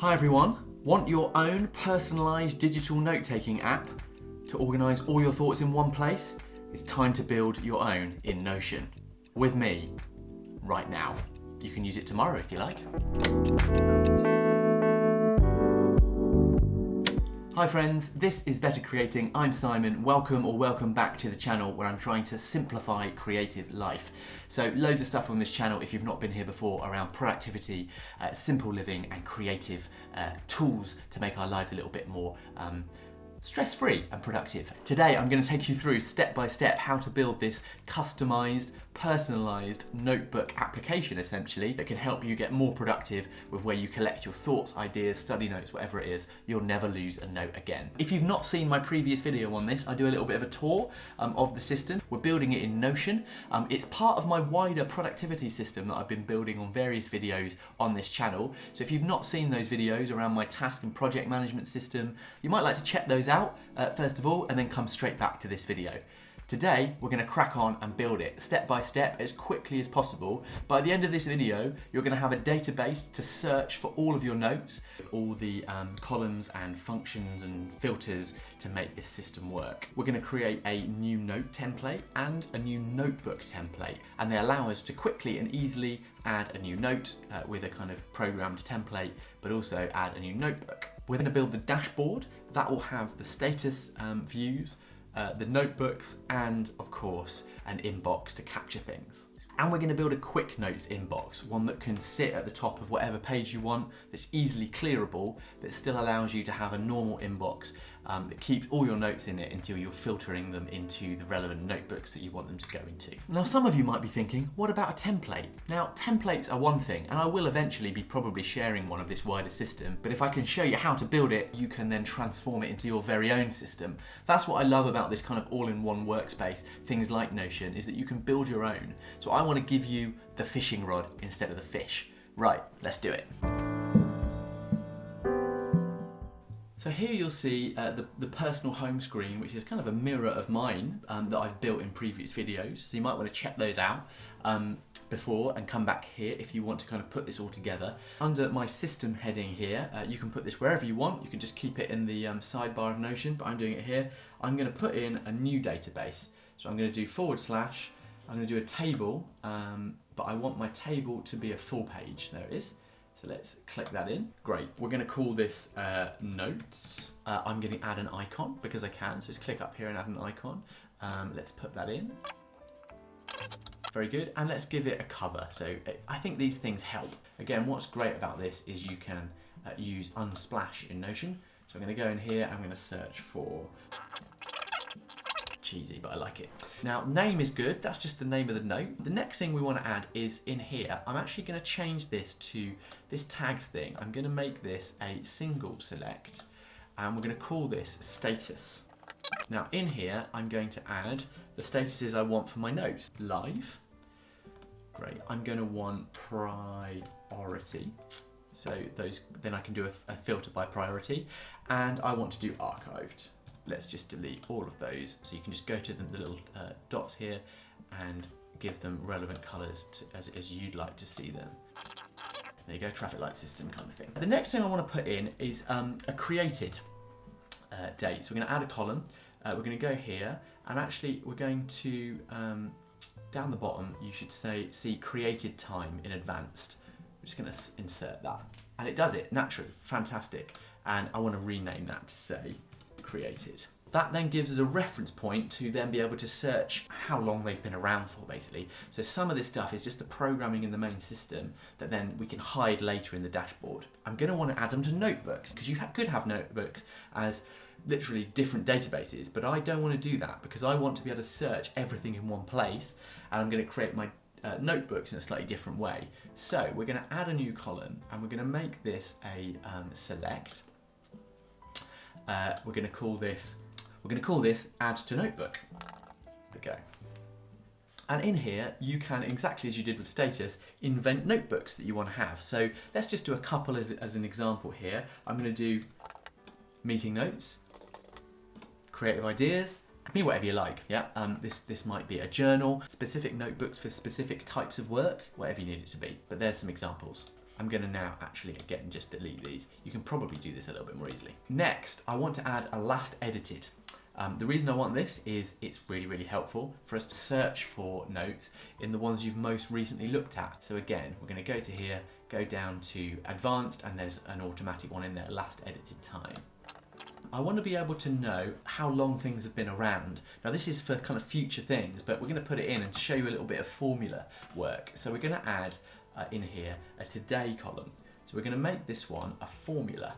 Hi everyone. Want your own personalised digital note-taking app to organise all your thoughts in one place? It's time to build your own in Notion. With me, right now. You can use it tomorrow if you like. Hi friends, this is Better Creating. I'm Simon. Welcome or welcome back to the channel where I'm trying to simplify creative life. So loads of stuff on this channel if you've not been here before around productivity, uh, simple living and creative uh, tools to make our lives a little bit more um, stress-free and productive. Today I'm going to take you through step by step how to build this customized personalized notebook application essentially that can help you get more productive with where you collect your thoughts, ideas, study notes, whatever it is. You'll never lose a note again. If you've not seen my previous video on this, I do a little bit of a tour um, of the system. We're building it in Notion. Um, it's part of my wider productivity system that I've been building on various videos on this channel. So if you've not seen those videos around my task and project management system, you might like to check those out uh, first of all and then come straight back to this video. Today, we're gonna crack on and build it step by step as quickly as possible. By the end of this video, you're gonna have a database to search for all of your notes, all the um, columns and functions and filters to make this system work. We're gonna create a new note template and a new notebook template, and they allow us to quickly and easily add a new note uh, with a kind of programmed template, but also add a new notebook. We're gonna build the dashboard that will have the status um, views, uh, the notebooks, and of course, an inbox to capture things. And we're going to build a quick notes inbox, one that can sit at the top of whatever page you want, that's easily clearable, but still allows you to have a normal inbox um, that keeps all your notes in it until you're filtering them into the relevant notebooks that you want them to go into. Now, some of you might be thinking, what about a template? Now, templates are one thing, and I will eventually be probably sharing one of this wider system, but if I can show you how to build it, you can then transform it into your very own system. That's what I love about this kind of all-in-one workspace, things like Notion, is that you can build your own. So I want to give you the fishing rod instead of the fish. Right, let's do it. So here you'll see uh, the, the personal home screen, which is kind of a mirror of mine um, that I've built in previous videos. So you might want to check those out um, before and come back here if you want to kind of put this all together. Under my system heading here, uh, you can put this wherever you want. You can just keep it in the um, sidebar of Notion, but I'm doing it here. I'm going to put in a new database. So I'm going to do forward slash I'm going to do a table, um, but I want my table to be a full page. There it is. So let's click that in. Great. We're going to call this uh, notes. Uh, I'm going to add an icon because I can. So just click up here and add an icon. Um, let's put that in. Very good. And let's give it a cover. So uh, I think these things help. Again, what's great about this is you can uh, use Unsplash in Notion. So I'm going to go in here. I'm going to search for cheesy, but I like it. Now, name is good. That's just the name of the note. The next thing we want to add is in here. I'm actually going to change this to this tags thing. I'm going to make this a single select, and we're going to call this status. Now, in here, I'm going to add the statuses I want for my notes. Live. Great. I'm going to want priority. So those, then I can do a, a filter by priority. And I want to do archived let's just delete all of those. So you can just go to the, the little uh, dots here and give them relevant colors to, as, as you'd like to see them. There you go, traffic light system kind of thing. The next thing I want to put in is um, a created uh, date. So we're going to add a column. Uh, we're going to go here and actually we're going to, um, down the bottom, you should say, see created time in advanced. We're just going to insert that. And it does it naturally, fantastic. And I want to rename that to say created. That then gives us a reference point to then be able to search how long they've been around for basically. So some of this stuff is just the programming in the main system that then we can hide later in the dashboard. I'm going to want to add them to notebooks because you ha could have notebooks as literally different databases, but I don't want to do that because I want to be able to search everything in one place and I'm going to create my uh, notebooks in a slightly different way. So we're going to add a new column and we're going to make this a um, select uh, we're going to call this we're going to call this add to notebook. Go. And in here, you can, exactly as you did with status, invent notebooks that you want to have. So let's just do a couple as, as an example here. I'm going to do meeting notes, creative ideas, I mean whatever you like, yeah? Um, this, this might be a journal, specific notebooks for specific types of work, whatever you need it to be. But there's some examples. I'm going to now actually again just delete these. You can probably do this a little bit more easily. Next, I want to add a last edited. Um, the reason I want this is it's really, really helpful for us to search for notes in the ones you've most recently looked at. So again, we're going to go to here, go down to advanced, and there's an automatic one in there, last edited time. I want to be able to know how long things have been around. Now this is for kind of future things, but we're going to put it in and show you a little bit of formula work. So we're going to add uh, in here a today column. So we're going to make this one a formula.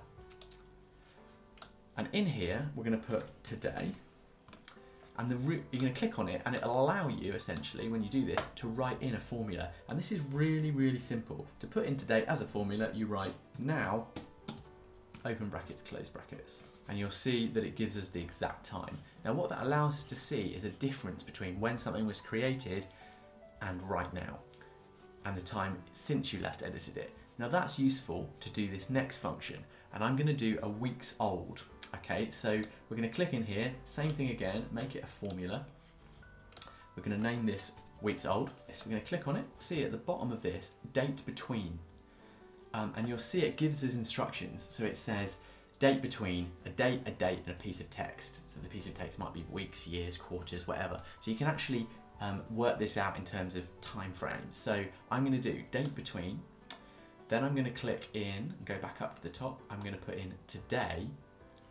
And in here, we're going to put today. And the you're going to click on it and it'll allow you essentially, when you do this, to write in a formula. And this is really, really simple. To put in today as a formula, you write now, open brackets, close brackets. And you'll see that it gives us the exact time. Now what that allows us to see is a difference between when something was created and right now and the time since you last edited it. Now that's useful to do this next function and I'm going to do a weeks old. Okay, so we're going to click in here, same thing again, make it a formula. We're going to name this weeks old. So we're going to click on it, see at the bottom of this, date between. Um, and you'll see it gives us instructions. So it says date between, a date, a date, and a piece of text. So the piece of text might be weeks, years, quarters, whatever. So you can actually um, work this out in terms of time frames. So I'm going to do date between, then I'm going to click in, go back up to the top, I'm going to put in today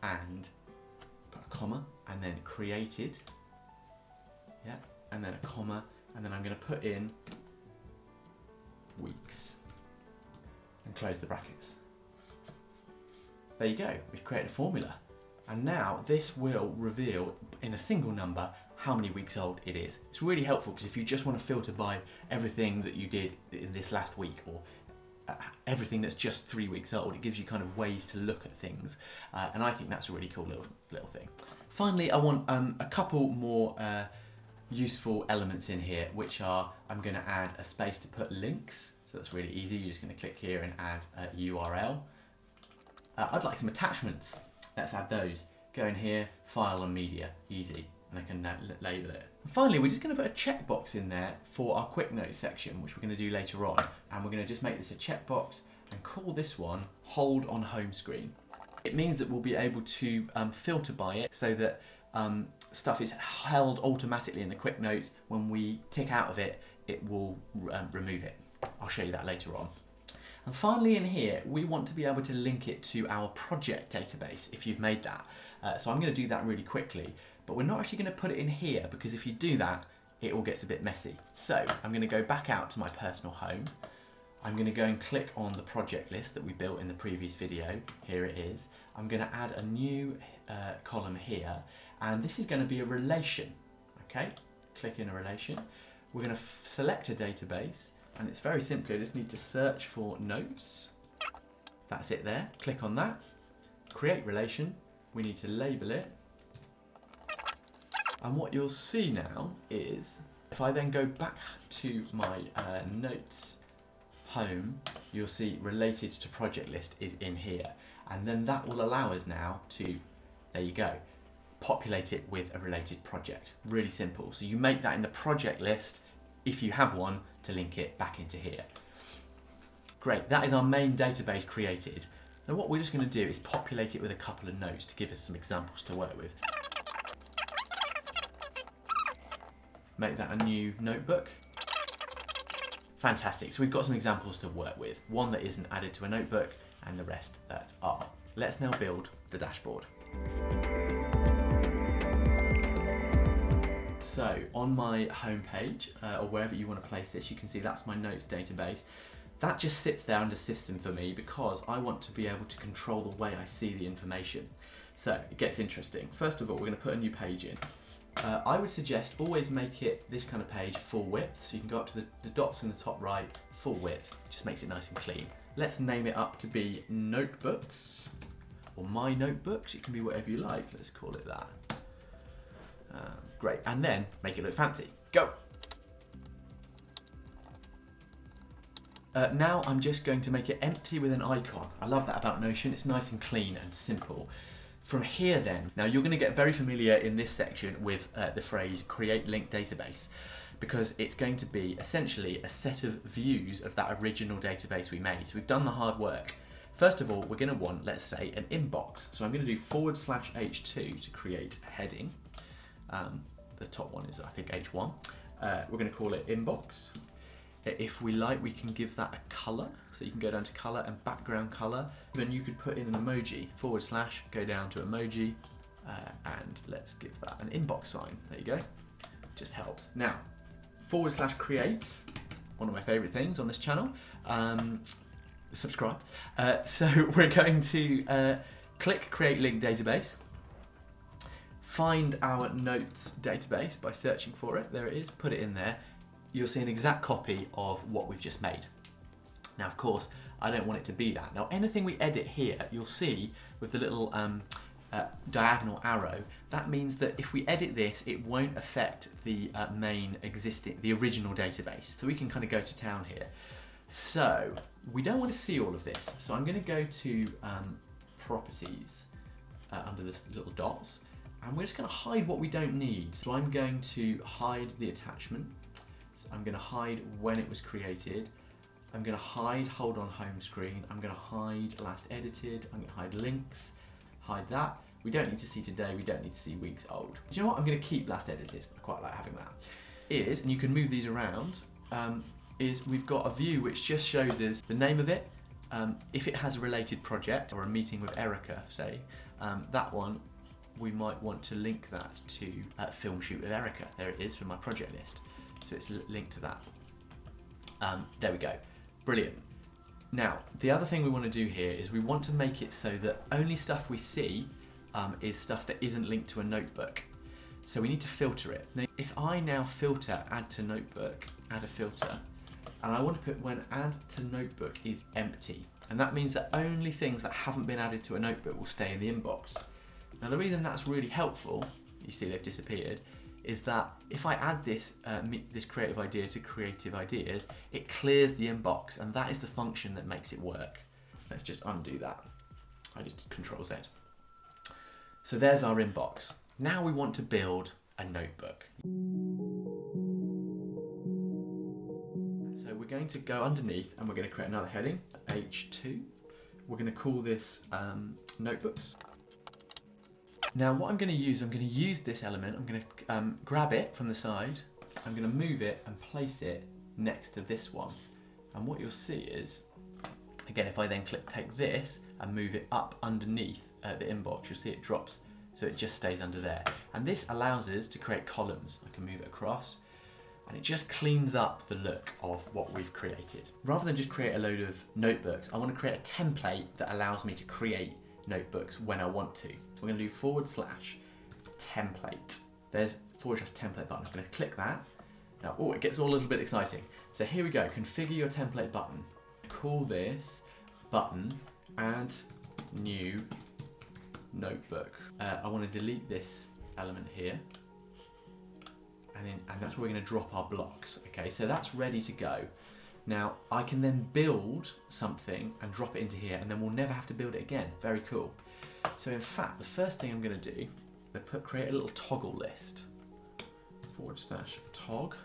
and put a comma and then created, yeah, and then a comma and then I'm going to put in weeks and close the brackets. There you go, we've created a formula. And now this will reveal in a single number how many weeks old it is. It's really helpful because if you just want to filter by everything that you did in this last week or uh, everything that's just three weeks old, it gives you kind of ways to look at things. Uh, and I think that's a really cool little, little thing. Finally, I want um, a couple more uh, useful elements in here, which are, I'm gonna add a space to put links. So that's really easy. You're just gonna click here and add a URL. Uh, I'd like some attachments. Let's add those. Go in here, file and media, easy and I can label it. And finally, we're just going to put a checkbox in there for our quick notes section, which we're going to do later on. And we're going to just make this a checkbox and call this one hold on home screen. It means that we'll be able to um, filter by it so that um, stuff is held automatically in the quick notes. When we tick out of it, it will um, remove it. I'll show you that later on. And finally in here, we want to be able to link it to our project database if you've made that. Uh, so I'm going to do that really quickly. But we're not actually going to put it in here because if you do that, it all gets a bit messy. So I'm going to go back out to my personal home. I'm going to go and click on the project list that we built in the previous video. Here it is. I'm going to add a new uh, column here and this is going to be a relation. Okay, click in a relation. We're going to select a database and it's very simple. I just need to search for notes. That's it there. Click on that. Create relation. We need to label it and what you'll see now is, if I then go back to my uh, notes home, you'll see related to project list is in here. And then that will allow us now to, there you go, populate it with a related project. Really simple. So you make that in the project list, if you have one, to link it back into here. Great, that is our main database created. Now what we're just going to do is populate it with a couple of notes to give us some examples to work with. Make that a new notebook. Fantastic, so we've got some examples to work with. One that isn't added to a notebook and the rest that are. Let's now build the dashboard. So on my homepage, uh, or wherever you want to place this, you can see that's my notes database. That just sits there under system for me because I want to be able to control the way I see the information. So it gets interesting. First of all, we're going to put a new page in. Uh, I would suggest always make it this kind of page full width, so you can go up to the, the dots in the top right, full width, just makes it nice and clean. Let's name it up to be notebooks, or my notebooks, it can be whatever you like, let's call it that. Um, great, and then make it look fancy. Go! Uh, now I'm just going to make it empty with an icon. I love that about Notion, it's nice and clean and simple. From here then, now you're going to get very familiar in this section with uh, the phrase create link database. because it's going to be essentially a set of views of that original database we made. So we've done the hard work. First of all, we're going to want, let's say, an inbox. So I'm going to do forward slash h2 to create a heading. Um, the top one is, I think, h1. Uh, we're going to call it inbox. If we like, we can give that a color. So you can go down to color and background color. Then you could put in an emoji, forward slash, go down to emoji, uh, and let's give that an inbox sign. There you go. Just helps. Now, forward slash create, one of my favorite things on this channel. Um, subscribe. Uh, so we're going to uh, click create link database find our notes database by searching for it. There it is, put it in there. You'll see an exact copy of what we've just made. Now, of course, I don't want it to be that. Now, anything we edit here, you'll see with the little um, uh, diagonal arrow, that means that if we edit this, it won't affect the uh, main existing, the original database. So we can kind of go to town here. So we don't want to see all of this. So I'm going to go to um, properties uh, under the little dots and we're just going to hide what we don't need. So I'm going to hide the attachment. I'm going to hide when it was created. I'm going to hide hold on home screen. I'm going to hide last edited. I'm to hide links, hide that. We don't need to see today. We don't need to see weeks old. Do you know what? I'm going to keep last edited. I quite like having that. Is, and you can move these around, um, is we've got a view which just shows us the name of it, um, if it has a related project or a meeting with Erica, say, um, that one we might want to link that to uh, Film Shoot with Erica. There it is from my project list. So it's linked to that. Um, there we go. Brilliant. Now, the other thing we want to do here is we want to make it so that only stuff we see um, is stuff that isn't linked to a notebook. So we need to filter it. Now, if I now filter add to notebook, add a filter, and I want to put when add to notebook is empty. And that means that only things that haven't been added to a notebook will stay in the inbox. Now the reason that's really helpful, you see they've disappeared, is that if I add this, uh, this creative idea to creative ideas, it clears the inbox and that is the function that makes it work. Let's just undo that. I just control Z. So there's our inbox. Now we want to build a notebook. So we're going to go underneath and we're going to create another heading, H2. We're going to call this um, notebooks. Now what I'm going to use, I'm going to use this element, I'm going to um, grab it from the side, I'm going to move it and place it next to this one. And what you'll see is, again, if I then click take this and move it up underneath uh, the inbox, you'll see it drops so it just stays under there. And this allows us to create columns. I can move it across and it just cleans up the look of what we've created. Rather than just create a load of notebooks, I want to create a template that allows me to create notebooks when I want to. So we're going to do forward slash template. There's forward slash template button. I'm going to click that. Now, oh, it gets all a little bit exciting. So here we go, configure your template button. Call this button add new notebook. Uh, I want to delete this element here. And, and that's where we're going to drop our blocks. Okay, so that's ready to go. Now I can then build something and drop it into here and then we'll never have to build it again. Very cool. So in fact, the first thing I'm going to do, I'm to put, create a little toggle list. Forward slash tog,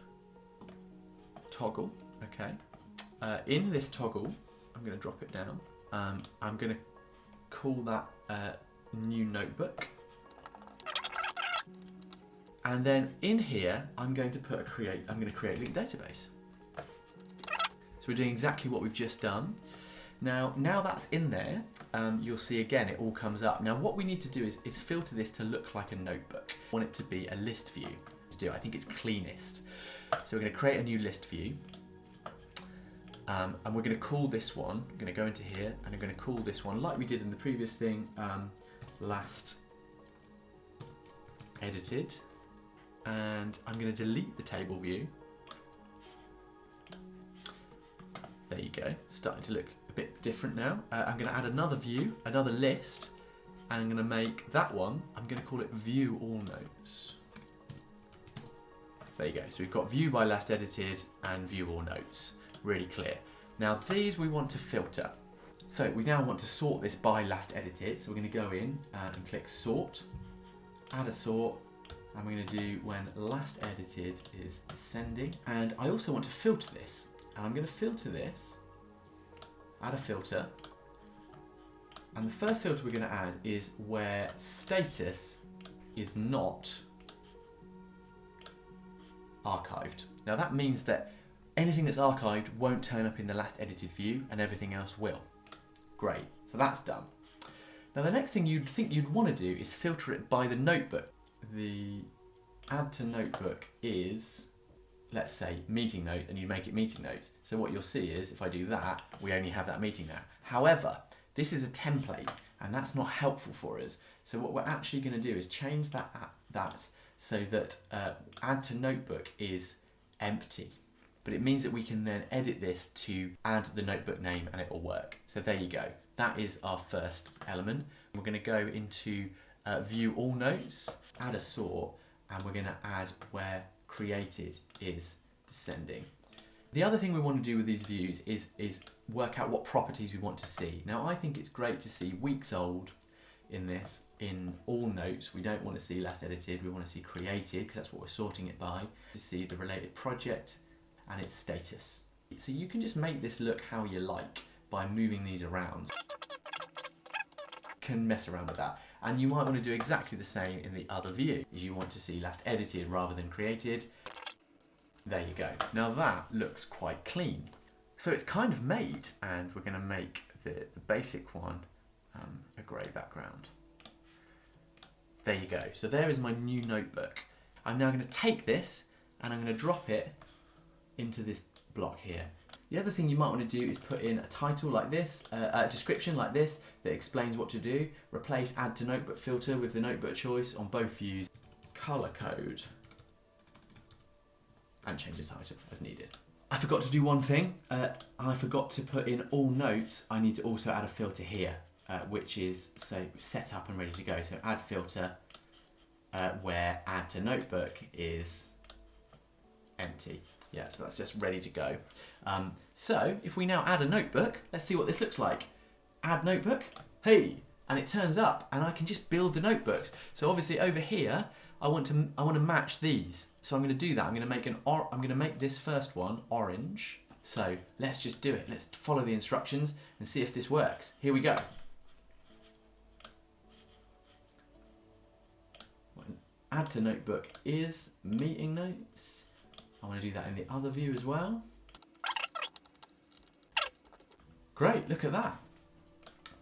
toggle, okay. Uh, in this toggle, I'm going to drop it down. Um, I'm going to call that uh, new notebook. And then in here, I'm going to put a create, I'm going to create a link database. So we're doing exactly what we've just done. Now, now that's in there, um, you'll see again, it all comes up. Now what we need to do is, is filter this to look like a notebook. I want it to be a list view to do. I think it's cleanest. So we're gonna create a new list view. Um, and we're gonna call this one, I'm gonna go into here, and I'm gonna call this one, like we did in the previous thing, um, last edited. And I'm gonna delete the table view There you go, starting to look bit different now. Uh, I'm going to add another view, another list, and I'm going to make that one, I'm going to call it view all notes. There you go, so we've got view by last edited and view all notes, really clear. Now these we want to filter. So we now want to sort this by last edited, so we're going to go in uh, and click sort, add a sort, I'm going to do when last edited is descending. And I also want to filter this. And I'm going to filter this, add a filter. And the first filter we're going to add is where status is not archived. Now that means that anything that's archived won't turn up in the last edited view and everything else will. Great, so that's done. Now the next thing you'd think you'd want to do is filter it by the notebook. The add to notebook is, let's say, meeting note, and you make it meeting notes. So what you'll see is, if I do that, we only have that meeting now. However, this is a template, and that's not helpful for us. So what we're actually going to do is change that, that so that uh, add to notebook is empty. But it means that we can then edit this to add the notebook name and it will work. So there you go. That is our first element. We're going to go into uh, view all notes, add a sort, and we're going to add where created is descending. The other thing we want to do with these views is, is work out what properties we want to see. Now I think it's great to see weeks old in this in all notes. We don't want to see last edited, we want to see created because that's what we're sorting it by. To see the related project and its status. So you can just make this look how you like by moving these around. Can mess around with that. And you might want to do exactly the same in the other view. You want to see last edited rather than created. There you go. Now that looks quite clean. So it's kind of made and we're going to make the, the basic one um, a grey background. There you go. So there is my new notebook. I'm now going to take this and I'm going to drop it into this block here. The other thing you might want to do is put in a title like this, uh, a description like this that explains what to do. Replace add to notebook filter with the notebook choice on both views. Color code and change the title as needed. I forgot to do one thing. Uh, I forgot to put in all notes. I need to also add a filter here uh, which is so set up and ready to go. So add filter uh, where add to notebook is empty. Yeah, so that's just ready to go. Um, so if we now add a notebook, let's see what this looks like. Add notebook, hey, and it turns up and I can just build the notebooks. So obviously over here, I want to I want to match these. So I'm going to do that. I'm going to make an or I'm going to make this first one orange. So let's just do it. Let's follow the instructions and see if this works. Here we go. add to notebook is meeting notes. I want to do that in the other view as well. Great, look at that.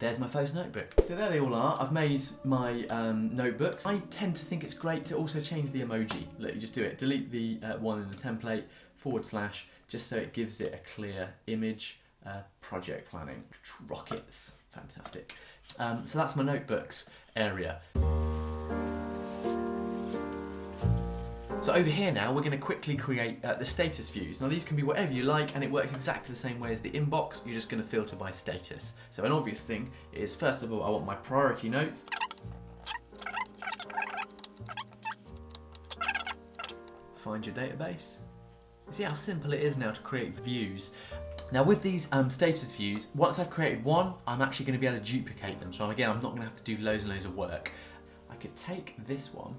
There's my first notebook. So there they all are. I've made my um, notebooks. I tend to think it's great to also change the emoji. Look, you just do it. Delete the uh, one in the template, forward slash, just so it gives it a clear image. Uh, project planning. Rockets. Fantastic. Um, so that's my notebooks area. So over here now, we're going to quickly create uh, the status views. Now these can be whatever you like and it works exactly the same way as the inbox. You're just going to filter by status. So an obvious thing is, first of all, I want my priority notes. Find your database. See how simple it is now to create views. Now with these um, status views, once I've created one, I'm actually going to be able to duplicate them. So again, I'm not going to have to do loads and loads of work. I could take this one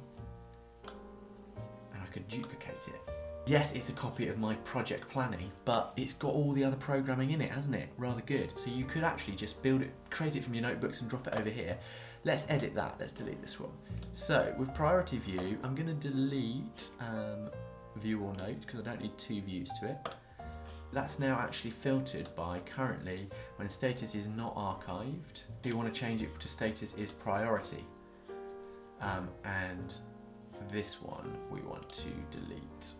could duplicate it. Yes, it's a copy of my project planning, but it's got all the other programming in it, hasn't it? Rather good. So you could actually just build it, create it from your notebooks and drop it over here. Let's edit that, let's delete this one. So with priority view, I'm gonna delete um, view or note because I don't need two views to it. That's now actually filtered by currently when status is not archived. Do you want to change it to status is priority? Um, and this one we want to delete.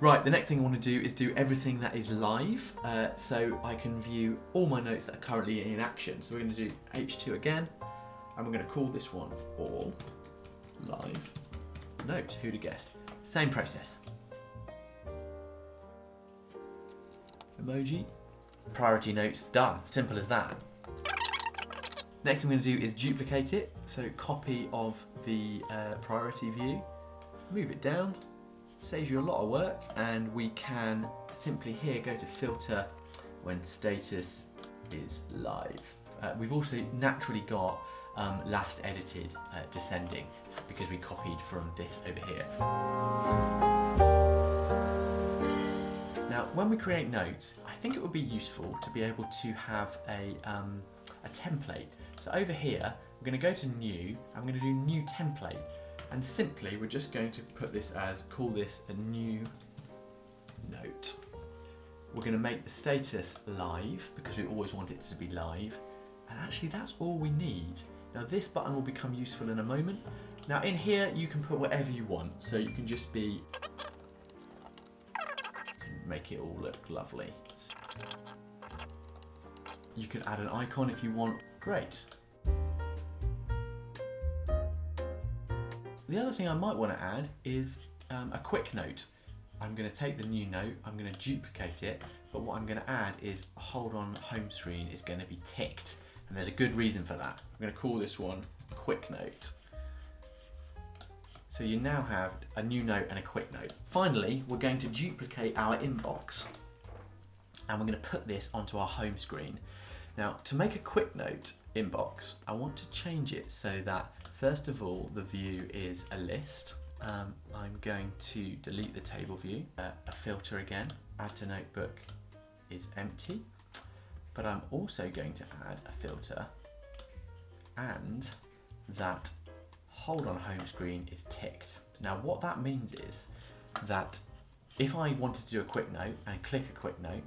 Right, the next thing I want to do is do everything that is live, uh, so I can view all my notes that are currently in action. So we're going to do H2 again, and we're going to call this one all live note. Who'd have guessed? Same process. Emoji, priority notes, done. Simple as that. Next I'm going to do is duplicate it. So copy of the uh, priority view, move it down, saves you a lot of work, and we can simply here go to filter when status is live. Uh, we've also naturally got um, last edited uh, descending because we copied from this over here. Now, when we create notes, I think it would be useful to be able to have a, um, a template. So over here, we're going to go to new, I'm going to do new template, and simply we're just going to put this as, call this a new note. We're going to make the status live because we always want it to be live. And actually that's all we need. Now this button will become useful in a moment. Now in here you can put whatever you want. So you can just be, can make it all look lovely. You could add an icon if you want. Great. The other thing I might want to add is um, a quick note. I'm going to take the new note, I'm going to duplicate it, but what I'm going to add is hold on home screen is going to be ticked. And there's a good reason for that. I'm going to call this one quick note. So you now have a new note and a quick note. Finally, we're going to duplicate our inbox and we're going to put this onto our home screen. Now, to make a quick note inbox, I want to change it so that first of all, the view is a list um, I'm going to delete the table view, uh, a filter again, add to notebook is empty, but I'm also going to add a filter and that hold on home screen is ticked. Now what that means is that if I wanted to do a quick note and click a quick note,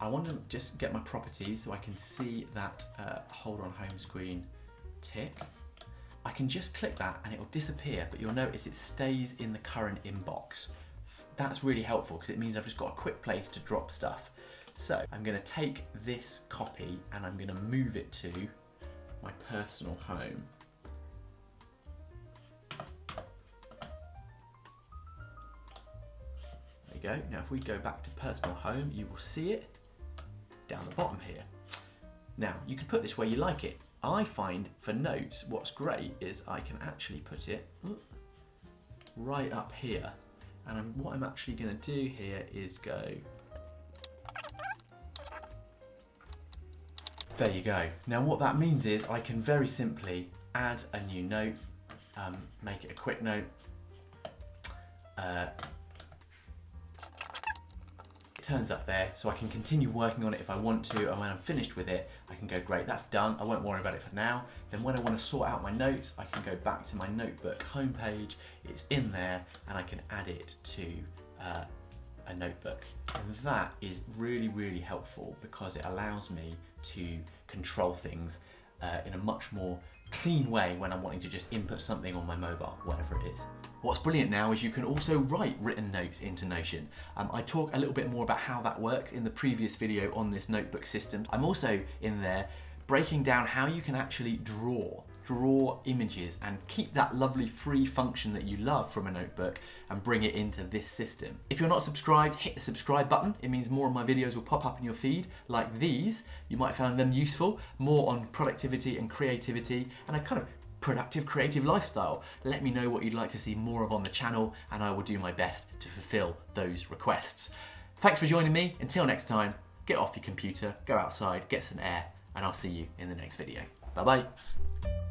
I want to just get my properties so I can see that uh, hold on home screen tick I can just click that and it will disappear, but you'll notice it stays in the current inbox. That's really helpful because it means I've just got a quick place to drop stuff. So I'm gonna take this copy and I'm gonna move it to my personal home. There you go. Now if we go back to personal home, you will see it down the bottom here. Now, you can put this where you like it. I find for notes, what's great is I can actually put it right up here. And I'm, what I'm actually going to do here is go. There you go. Now what that means is I can very simply add a new note, um, make it a quick note, uh, turns up there so I can continue working on it if I want to and when I'm finished with it I can go great that's done I won't worry about it for now. Then when I want to sort out my notes I can go back to my notebook homepage it's in there and I can add it to uh, a notebook. And that is really really helpful because it allows me to control things uh, in a much more clean way when I'm wanting to just input something on my mobile, whatever it is. What's brilliant now is you can also write written notes into Notion. Um, I talk a little bit more about how that works in the previous video on this notebook system. I'm also in there breaking down how you can actually draw draw images and keep that lovely free function that you love from a notebook and bring it into this system. If you're not subscribed, hit the subscribe button. It means more of my videos will pop up in your feed like these. You might find them useful, more on productivity and creativity and a kind of productive creative lifestyle. Let me know what you'd like to see more of on the channel and I will do my best to fulfill those requests. Thanks for joining me. Until next time, get off your computer, go outside, get some air, and I'll see you in the next video. Bye bye.